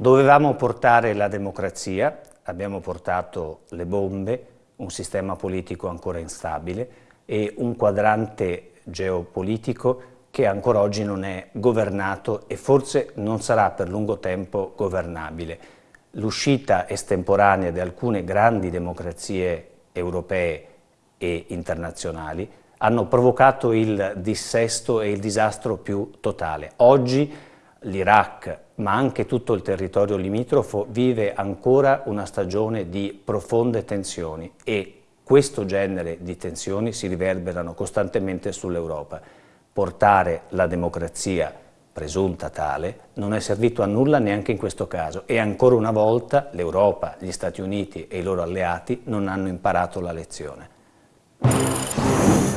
Dovevamo portare la democrazia, abbiamo portato le bombe, un sistema politico ancora instabile e un quadrante geopolitico che ancora oggi non è governato e forse non sarà per lungo tempo governabile. L'uscita estemporanea di alcune grandi democrazie europee e internazionali hanno provocato il dissesto e il disastro più totale. Oggi l'Iraq, ma anche tutto il territorio limitrofo, vive ancora una stagione di profonde tensioni e questo genere di tensioni si riverberano costantemente sull'Europa. Portare la democrazia presunta tale non è servito a nulla neanche in questo caso e ancora una volta l'Europa, gli Stati Uniti e i loro alleati non hanno imparato la lezione.